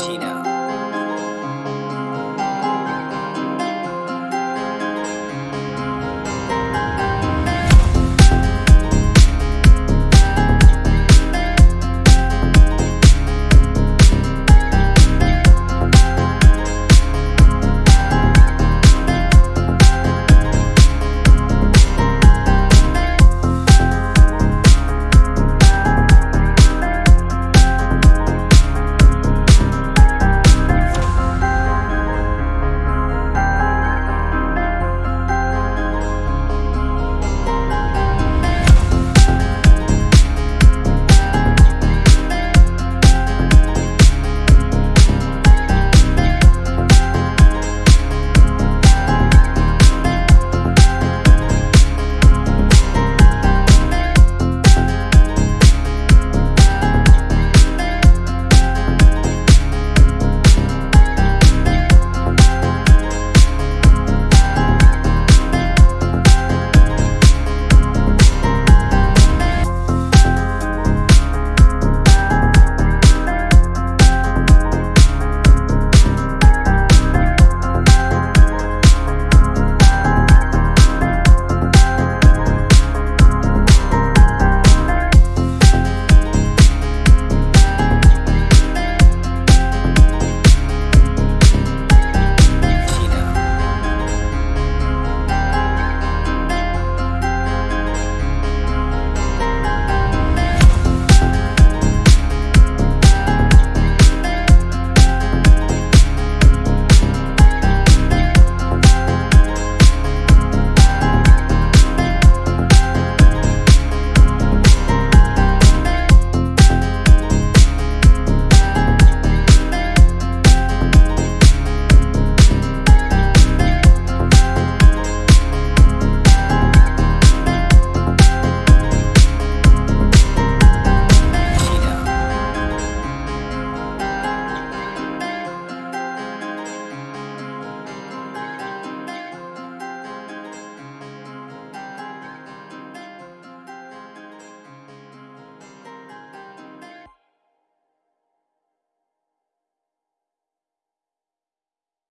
Gina.